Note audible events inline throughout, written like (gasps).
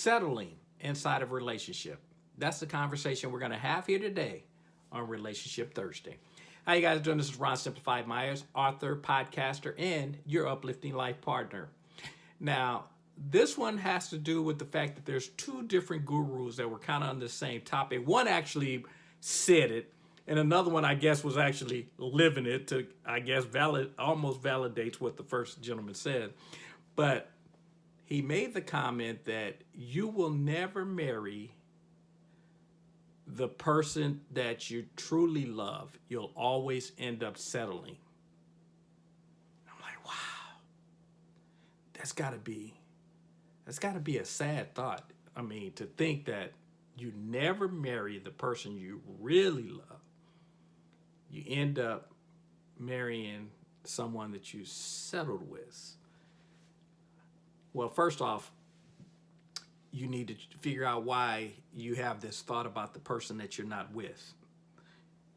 settling inside of relationship? That's the conversation we're going to have here today on Relationship Thursday. How you guys doing? This is Ron Simplified Myers, author, podcaster, and your uplifting life partner. Now, this one has to do with the fact that there's two different gurus that were kind of on the same topic. One actually said it, and another one, I guess, was actually living it to, I guess, valid almost validates what the first gentleman said. But he made the comment that you will never marry the person that you truly love. You'll always end up settling. I'm like, wow, that's got to be, that's got to be a sad thought. I mean, to think that you never marry the person you really love you end up marrying someone that you settled with. Well, first off, you need to figure out why you have this thought about the person that you're not with.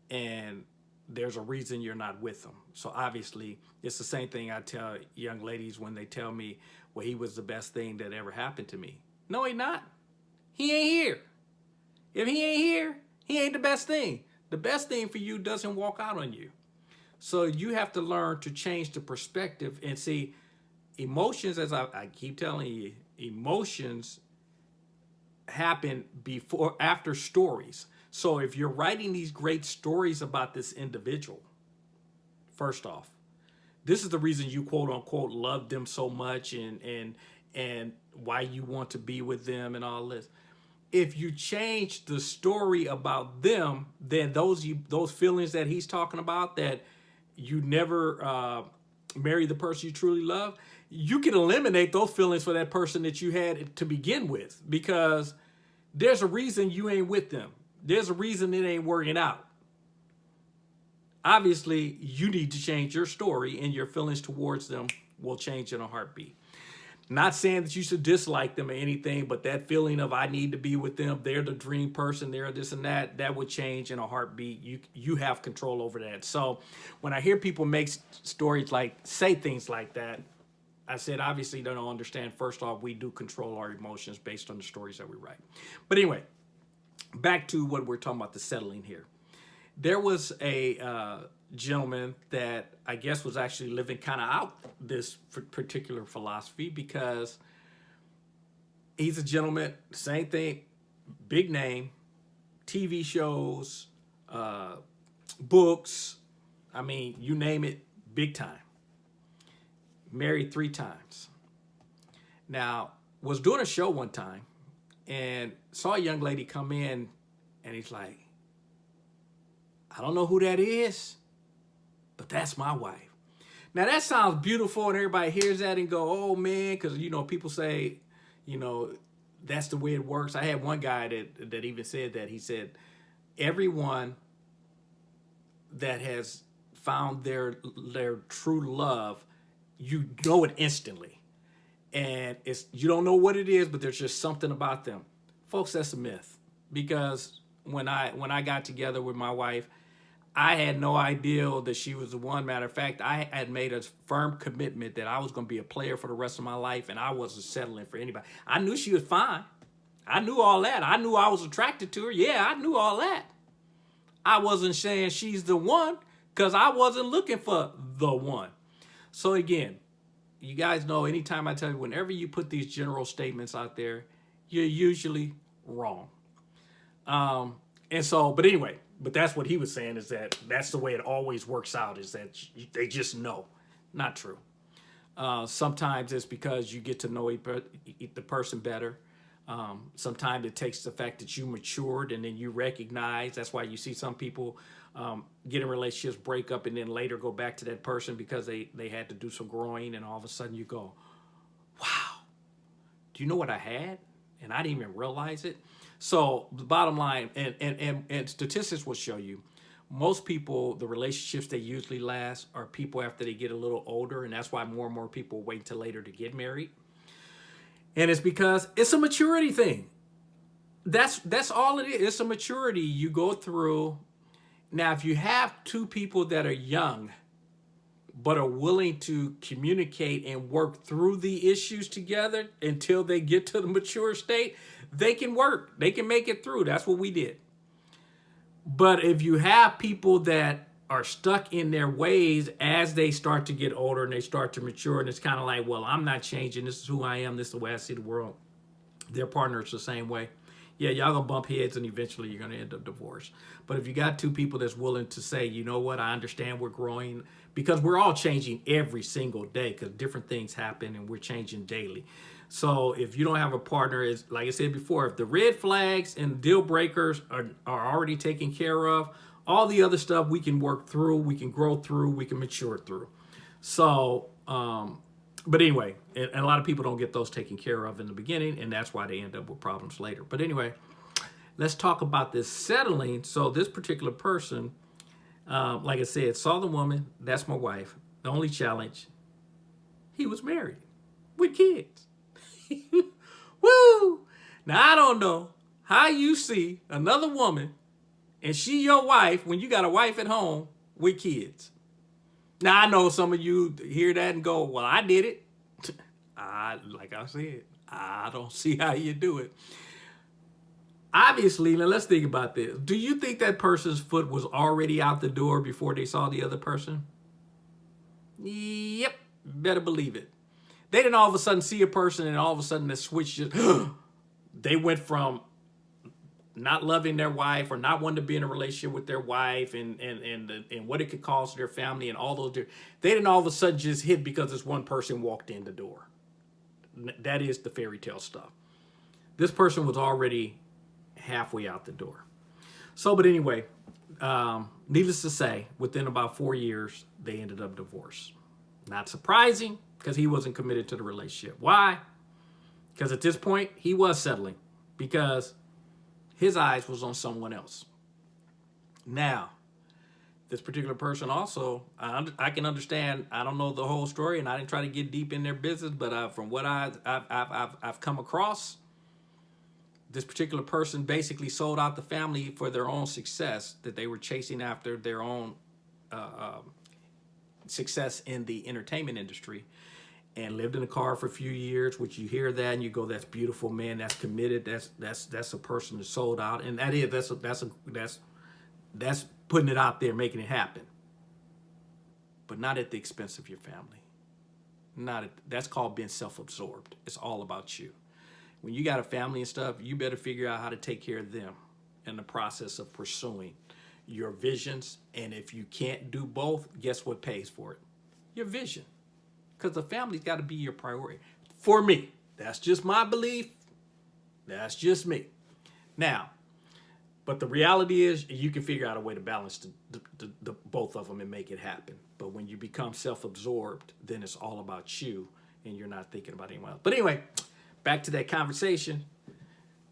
And there's a reason you're not with them. So obviously, it's the same thing I tell young ladies when they tell me, well, he was the best thing that ever happened to me. No, he not. He ain't here. If he ain't here, he ain't the best thing the best thing for you doesn't walk out on you. So you have to learn to change the perspective and see emotions, as I, I keep telling you, emotions happen before, after stories. So if you're writing these great stories about this individual, first off, this is the reason you quote unquote love them so much and, and, and why you want to be with them and all this if you change the story about them, then those you those feelings that he's talking about that you never uh, marry the person you truly love, you can eliminate those feelings for that person that you had to begin with because there's a reason you ain't with them. There's a reason it ain't working out. Obviously, you need to change your story and your feelings towards them will change in a heartbeat. Not saying that you should dislike them or anything, but that feeling of I need to be with them, they're the dream person, they're this and that, that would change in a heartbeat. You you have control over that. So when I hear people make stories like, say things like that, I said, obviously they don't understand. First off, we do control our emotions based on the stories that we write. But anyway, back to what we're talking about, the settling here. There was a uh, gentleman that I guess was actually living kind of out this particular philosophy because he's a gentleman, same thing, big name, TV shows, uh, books, I mean, you name it, big time. Married three times. Now, was doing a show one time and saw a young lady come in and he's like, I don't know who that is but that's my wife. Now that sounds beautiful and everybody hears that and go, oh man, because you know, people say, you know, that's the way it works. I had one guy that, that even said that. He said, everyone that has found their their true love, you know it instantly. And it's you don't know what it is, but there's just something about them. Folks, that's a myth. Because when I when I got together with my wife, I had no idea that she was the one. Matter of fact, I had made a firm commitment that I was going to be a player for the rest of my life and I wasn't settling for anybody. I knew she was fine. I knew all that. I knew I was attracted to her. Yeah, I knew all that. I wasn't saying she's the one because I wasn't looking for the one. So again, you guys know anytime I tell you, whenever you put these general statements out there, you're usually wrong. Um, and so, but anyway, but that's what he was saying is that that's the way it always works out is that they just know. Not true. Uh, sometimes it's because you get to know the person better. Um, sometimes it takes the fact that you matured and then you recognize. That's why you see some people um, get in relationships, break up, and then later go back to that person because they, they had to do some growing and all of a sudden you go, wow, do you know what I had? And I didn't even realize it. So the bottom line, and, and, and, and statistics will show you, most people, the relationships they usually last are people after they get a little older, and that's why more and more people wait till later to get married. And it's because it's a maturity thing. That's that's all it is. It's a maturity you go through. Now, if you have two people that are young, but are willing to communicate and work through the issues together until they get to the mature state, they can work. They can make it through. That's what we did. But if you have people that are stuck in their ways as they start to get older and they start to mature, and it's kind of like, well, I'm not changing. This is who I am. This is the way I see the world. Their partner's the same way. Yeah, y'all gonna bump heads and eventually you're gonna end up divorced. But if you got two people that's willing to say, you know what, I understand we're growing because we're all changing every single day because different things happen and we're changing daily. So if you don't have a partner, is like I said before, if the red flags and deal breakers are, are already taken care of, all the other stuff we can work through, we can grow through, we can mature through. So, um, but anyway, and, a lot of people don't get those taken care of in the beginning, and that's why they end up with problems later. But anyway, let's talk about this settling. So this particular person, um, like I said, saw the woman, that's my wife. The only challenge, he was married with kids. (laughs) Woo! Now I don't know how you see another woman and she your wife when you got a wife at home with kids. Now I know some of you hear that and go, well, I did it. (laughs) I, like I said, I don't (laughs) see how you do it. Obviously, now let's think about this. Do you think that person's foot was already out the door before they saw the other person? Yep, better believe it. They didn't all of a sudden see a person and all of a sudden the switch just, (gasps) they went from not loving their wife or not wanting to be in a relationship with their wife and and and and what it could cause their family and all those they didn't all of a sudden just hit because this one person walked in the door. That is the fairy tale stuff. This person was already halfway out the door. So but anyway um, needless to say within about four years they ended up divorced. Not surprising because he wasn't committed to the relationship. Why? Because at this point he was settling because his eyes was on someone else. Now, this particular person also, I, I, can understand, I don't know the whole story and I didn't try to get deep in their business, but uh, from what I, I've, I've, I've, I've come across, this particular person basically sold out the family for their own success, that they were chasing after their own uh, uh, success in the entertainment industry and lived in a car for a few years, which you hear that and you go, that's beautiful, man, that's committed, that's that's that's a person that sold out. And that is that's a that's a that's that's putting it out there, making it happen. But not at the expense of your family. Not at, that's called being self-absorbed. It's all about you. When you got a family and stuff, you better figure out how to take care of them in the process of pursuing your visions. And if you can't do both, guess what pays for it? Your vision because the family's got to be your priority. For me, that's just my belief. That's just me. Now, but the reality is you can figure out a way to balance the, the, the, both of them and make it happen. But when you become self-absorbed, then it's all about you and you're not thinking about anyone else. But anyway, back to that conversation.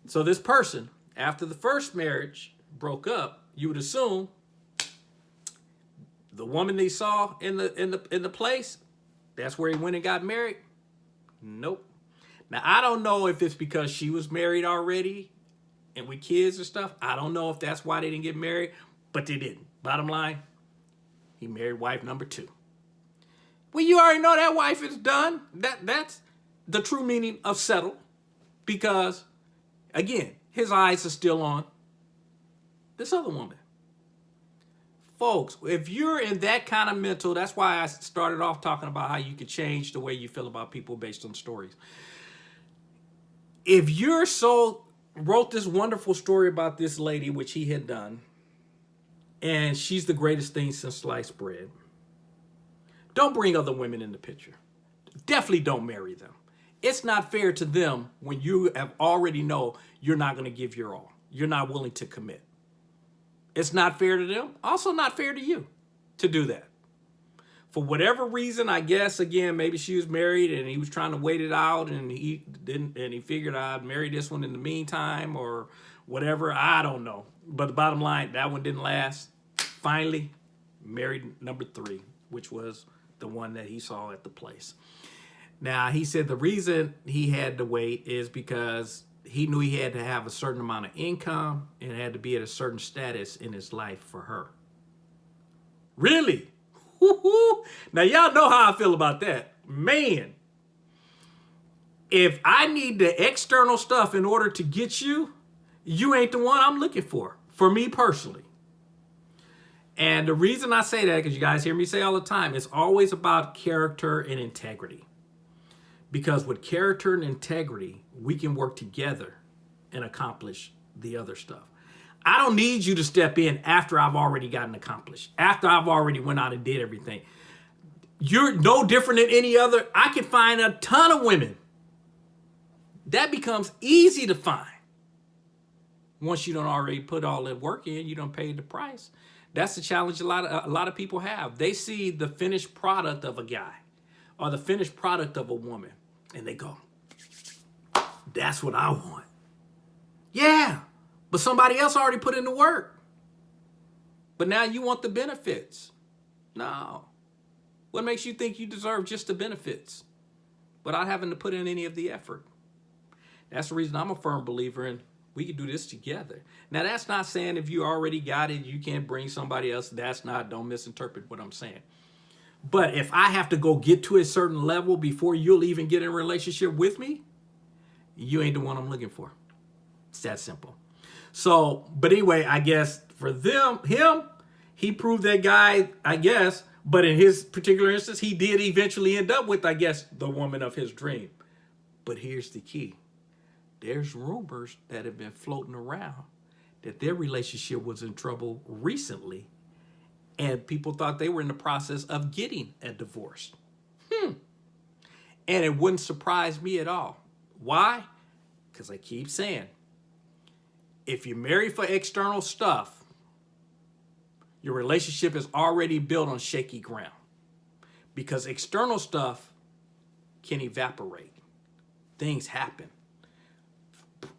So this person, after the first marriage broke up, you would assume the woman they saw in the in the in the place that's where he went and got married? Nope. Now, I don't know if it's because she was married already and with kids and stuff. I don't know if that's why they didn't get married, but they didn't. Bottom line, he married wife number two. Well, you already know that wife is done. That That's the true meaning of settle because, again, his eyes are still on this other woman folks, if you're in that kind of mental, that's why I started off talking about how you can change the way you feel about people based on stories. If you're so, wrote this wonderful story about this lady, which he had done, and she's the greatest thing since sliced bread, don't bring other women in the picture. Definitely don't marry them. It's not fair to them when you have already know you're not going to give your all. You're not willing to commit. It's not fair to them. Also not fair to you to do that. For whatever reason, I guess, again, maybe she was married and he was trying to wait it out and he didn't, and he figured I'd marry this one in the meantime or whatever. I don't know. But the bottom line, that one didn't last. Finally, married number three, which was the one that he saw at the place. Now, he said the reason he had to wait is because he knew he had to have a certain amount of income and had to be at a certain status in his life for her. Really? (laughs) now y'all know how I feel about that. Man, if I need the external stuff in order to get you, you ain't the one I'm looking for, for me personally. And the reason I say that, because you guys hear me say all the time, it's always about character and integrity. Because with character and integrity, we can work together and accomplish the other stuff. I don't need you to step in after I've already gotten accomplished, after I've already went out and did everything. You're no different than any other. I can find a ton of women. That becomes easy to find. Once you don't already put all that work in, you don't pay the price. That's the challenge a lot of, a lot of people have. They see the finished product of a guy or the finished product of a woman and they go, that's what I want. Yeah, but somebody else already put in the work. But now you want the benefits. No. What makes you think you deserve just the benefits without having to put in any of the effort? That's the reason I'm a firm believer in we can do this together. Now, that's not saying if you already got it, you can't bring somebody else. That's not, don't misinterpret what I'm saying. But if I have to go get to a certain level before you'll even get in a relationship with me, you ain't the one I'm looking for. It's that simple. So, but anyway, I guess for them, him, he proved that guy, I guess, but in his particular instance, he did eventually end up with, I guess, the woman of his dream. But here's the key. There's rumors that have been floating around that their relationship was in trouble recently and people thought they were in the process of getting a divorce. Hmm. And it wouldn't surprise me at all. Why? Because I keep saying, if you marry for external stuff, your relationship is already built on shaky ground because external stuff can evaporate. Things happen.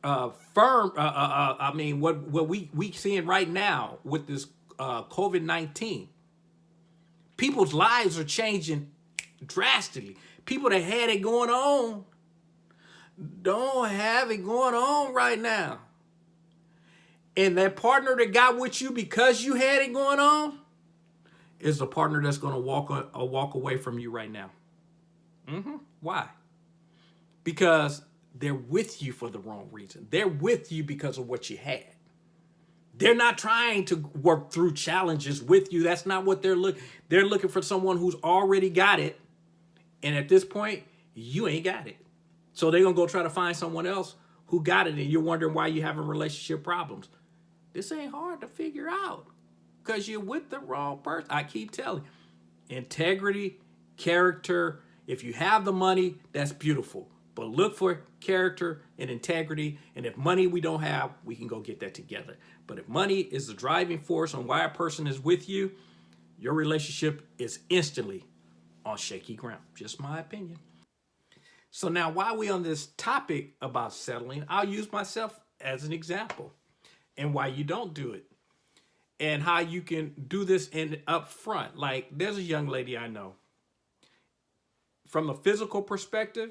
Uh, firm, uh, uh, uh, I mean, what, what we, we seeing right now with this uh, COVID-19, people's lives are changing drastically. People that had it going on don't have it going on right now and that partner that got with you because you had it going on is the partner that's going to walk a, walk away from you right now. Mm -hmm. Why? Because they're with you for the wrong reason. They're with you because of what you had. They're not trying to work through challenges with you. That's not what they're looking. They're looking for someone who's already got it. And at this point, you ain't got it. So they're going to go try to find someone else who got it. And you're wondering why you're having relationship problems. This ain't hard to figure out because you're with the wrong person. I keep telling you, integrity, character, if you have the money, that's beautiful. But look for character and integrity. And if money we don't have, we can go get that together. But if money is the driving force on why a person is with you, your relationship is instantly on shaky ground. Just my opinion. So now while we on this topic about settling, I'll use myself as an example and why you don't do it and how you can do this in up front. Like there's a young lady I know from a physical perspective,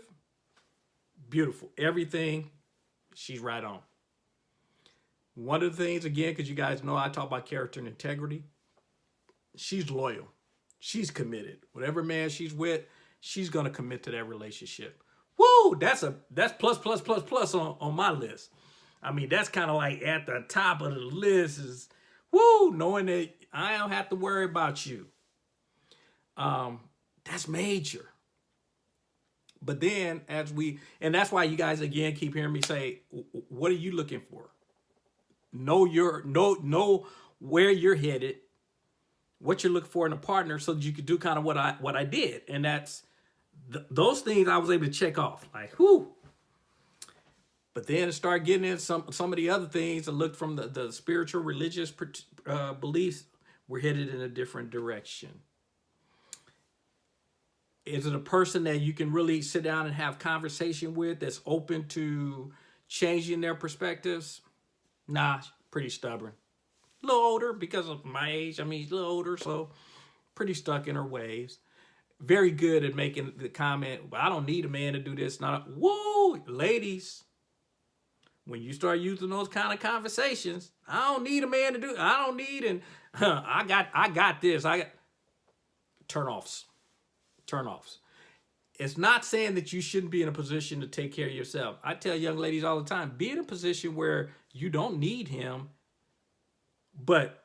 beautiful, everything she's right on. One of the things again, because you guys know I talk about character and integrity, she's loyal. She's committed. Whatever man she's with, she's going to commit to that relationship. Woo! That's a that's plus plus plus plus on, on my list. I mean, that's kind of like at the top of the list is, woo, knowing that I don't have to worry about you. Um, that's major. But then as we, and that's why you guys again keep hearing me say, what are you looking for? Know your, know, know where you're headed, what you're looking for in a partner so that you could do kind of what I, what I did. And that's, th those things I was able to check off. Like, whoo, but then start getting in some some of the other things and look from the, the spiritual religious uh, beliefs, we're headed in a different direction. Is it a person that you can really sit down and have conversation with that's open to changing their perspectives? Nah, pretty stubborn. A little older because of my age. I mean, a little older, so pretty stuck in her ways. Very good at making the comment, well, I don't need a man to do this. Not, whoa, ladies, when you start using those kind of conversations, I don't need a man to do. I don't need and huh, (laughs) I got I got this. I got turnoffs. Turnoffs. It's not saying that you shouldn't be in a position to take care of yourself. I tell young ladies all the time, be in a position where you don't need him, but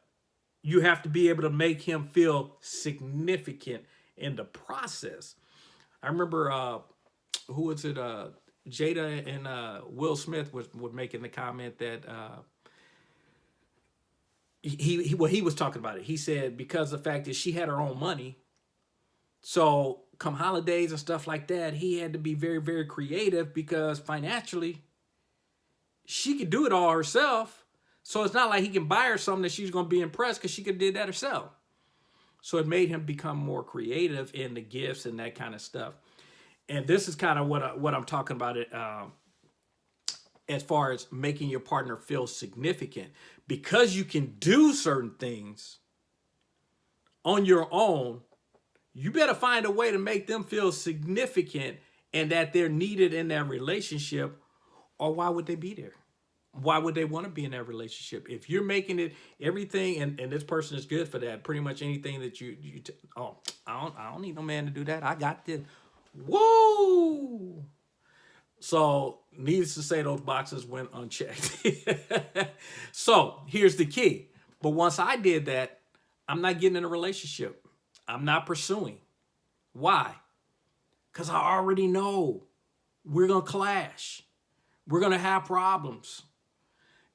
you have to be able to make him feel significant in the process. I remember, uh, who was it? Uh, Jada and uh, Will Smith was, making the comment that uh, he, he well he was talking about it. He said because the fact that she had her own money, so come holidays and stuff like that, he had to be very very creative because financially she could do it all herself. So it's not like he can buy her something that she's going to be impressed because she could did that herself. So it made him become more creative in the gifts and that kind of stuff. And this is kind of what I, what I'm talking about. It um, as far as making your partner feel significant because you can do certain things on your own you better find a way to make them feel significant and that they're needed in that relationship or why would they be there why would they want to be in that relationship if you're making it everything and, and this person is good for that pretty much anything that you you oh I don't I don't need no man to do that I got this whoa so needless to say, those boxes went unchecked. (laughs) so here's the key. But once I did that, I'm not getting in a relationship. I'm not pursuing. Why? Because I already know we're going to clash. We're going to have problems.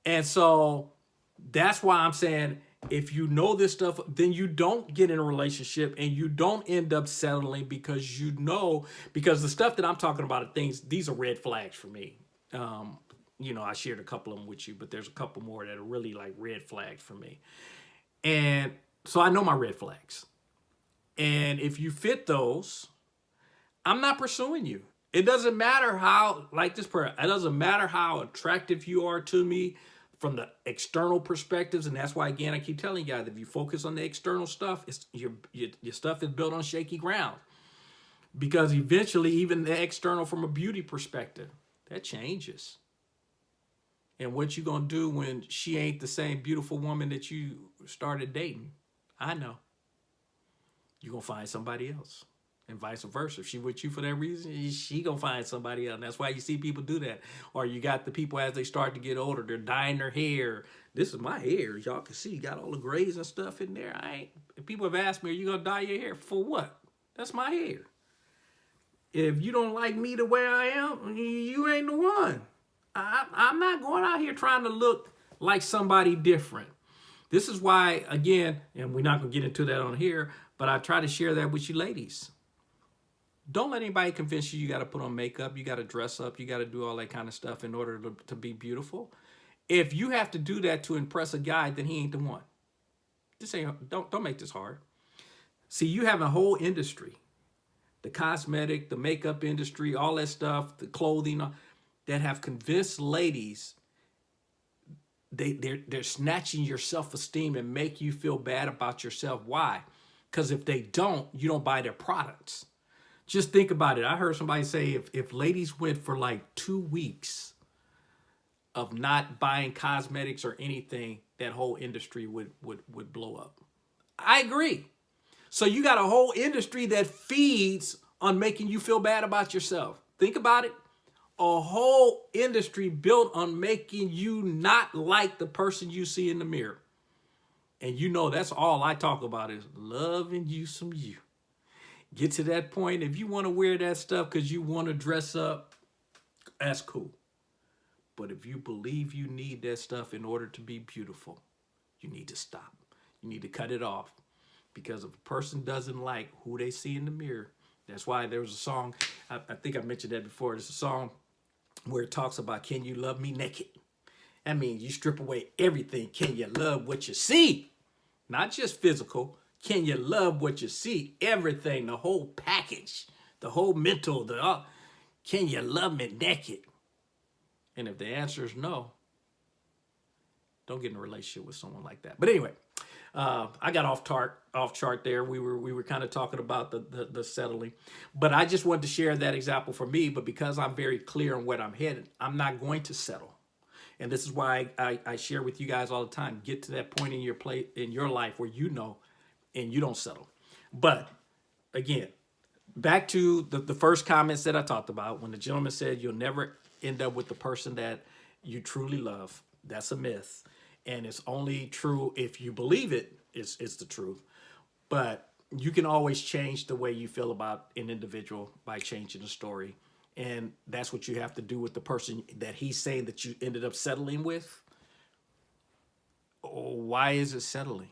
And so that's why I'm saying if you know this stuff, then you don't get in a relationship and you don't end up settling because you know, because the stuff that I'm talking about are things, these are red flags for me. Um, you know, I shared a couple of them with you, but there's a couple more that are really like red flags for me. And so I know my red flags. And if you fit those, I'm not pursuing you. It doesn't matter how, like this prayer, it doesn't matter how attractive you are to me from the external perspectives. And that's why, again, I keep telling you guys, if you focus on the external stuff, it's your, your, your stuff is built on shaky ground. Because eventually, even the external from a beauty perspective, that changes. And what you gonna do when she ain't the same beautiful woman that you started dating? I know. You gonna find somebody else and vice versa. If she with you for that reason, she gonna find somebody else. And that's why you see people do that. Or you got the people as they start to get older, they're dyeing their hair. This is my hair, y'all can see. Got all the grays and stuff in there. I ain't. People have asked me, "Are you gonna dye your hair for what?" That's my hair. If you don't like me the way I am, you ain't the one. I, I'm not going out here trying to look like somebody different. This is why, again, and we're not going to get into that on here, but I try to share that with you ladies. Don't let anybody convince you you got to put on makeup, you got to dress up, you got to do all that kind of stuff in order to, to be beautiful. If you have to do that to impress a guy, then he ain't the one. Just don't, don't make this hard. See, you have a whole industry, the cosmetic, the makeup industry, all that stuff, the clothing, uh, that have convinced ladies they, they're, they're snatching your self-esteem and make you feel bad about yourself. Why? Because if they don't, you don't buy their products. Just think about it. I heard somebody say if, if ladies went for like two weeks of not buying cosmetics or anything, that whole industry would, would, would blow up. I agree. So you got a whole industry that feeds on making you feel bad about yourself. Think about it. A whole industry built on making you not like the person you see in the mirror. And you know that's all I talk about is loving you some you get to that point. If you want to wear that stuff because you want to dress up, that's cool. But if you believe you need that stuff in order to be beautiful, you need to stop. You need to cut it off. Because if a person doesn't like who they see in the mirror, that's why there was a song, I, I think I mentioned that before, there's a song where it talks about, can you love me naked? That means you strip away everything. Can you love what you see? Not just physical, can you love what you see? Everything, the whole package, the whole mental, the uh, can you love me naked? And if the answer is no, don't get in a relationship with someone like that. But anyway, uh, I got off chart, off chart there. We were we were kind of talking about the, the, the settling, but I just wanted to share that example for me. But because I'm very clear on what I'm headed, I'm not going to settle. And this is why I, I, I share with you guys all the time. Get to that point in your play in your life where you know and you don't settle. But again, back to the, the first comments that I talked about when the gentleman said you'll never end up with the person that you truly love. That's a myth. And it's only true if you believe it, it's, it's the truth. But you can always change the way you feel about an individual by changing the story. And that's what you have to do with the person that he's saying that you ended up settling with. Oh, Why is it settling?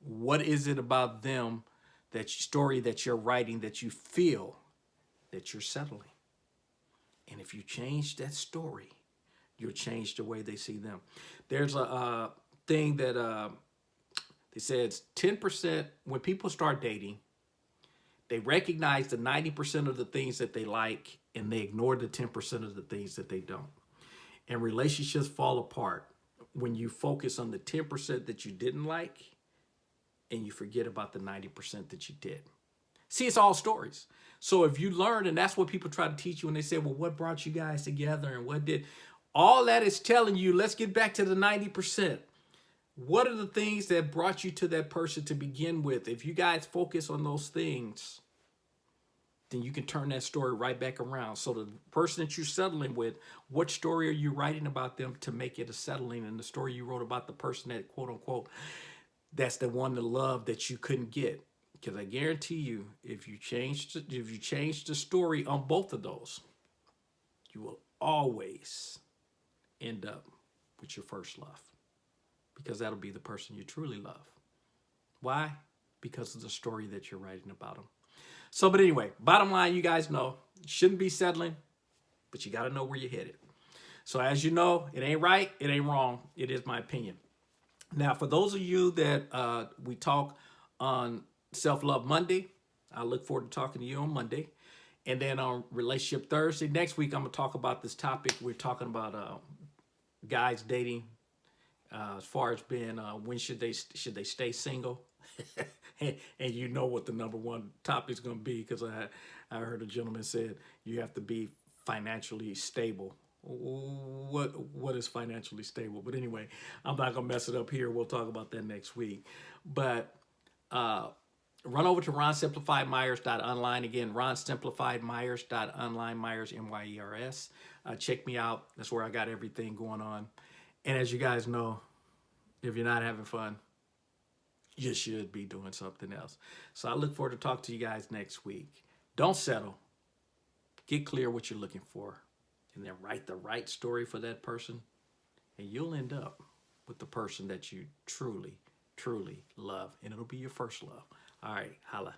What is it about them, that story that you're writing that you feel that you're settling? And if you change that story, you'll change the way they see them. There's a uh, thing that uh, they said 10% when people start dating, they recognize the 90% of the things that they like and they ignore the 10% of the things that they don't. And relationships fall apart when you focus on the 10% that you didn't like and you forget about the 90% that you did. See, it's all stories. So if you learn, and that's what people try to teach you when they say, well, what brought you guys together and what did, all that is telling you, let's get back to the 90%. What are the things that brought you to that person to begin with? If you guys focus on those things, then you can turn that story right back around. So the person that you're settling with, what story are you writing about them to make it a settling? And the story you wrote about the person that quote unquote, that's the one to love that you couldn't get. Because I guarantee you, if you change if you change the story on both of those, you will always end up with your first love. Because that'll be the person you truly love. Why? Because of the story that you're writing about them. So, but anyway, bottom line, you guys know, shouldn't be settling, but you got to know where you're headed. So as you know, it ain't right, it ain't wrong. It is my opinion. Now, for those of you that uh, we talk on Self-Love Monday, I look forward to talking to you on Monday. And then on Relationship Thursday, next week, I'm going to talk about this topic. We're talking about uh, guys dating uh, as far as being uh, when should they should they stay single (laughs) and, you know what the number one topic is going to be because I I heard a gentleman said you have to be financially stable. What what is financially stable? But anyway, I'm not gonna mess it up here. We'll talk about that next week. But uh, run over to ronsimplifiedmyers.online again. ronsimplifiedmyers.online. Myers M Y E R S. Uh, check me out. That's where I got everything going on. And as you guys know, if you're not having fun, you should be doing something else. So I look forward to talk to you guys next week. Don't settle. Get clear what you're looking for and then write the right story for that person and you'll end up with the person that you truly, truly love and it'll be your first love. All right, holla.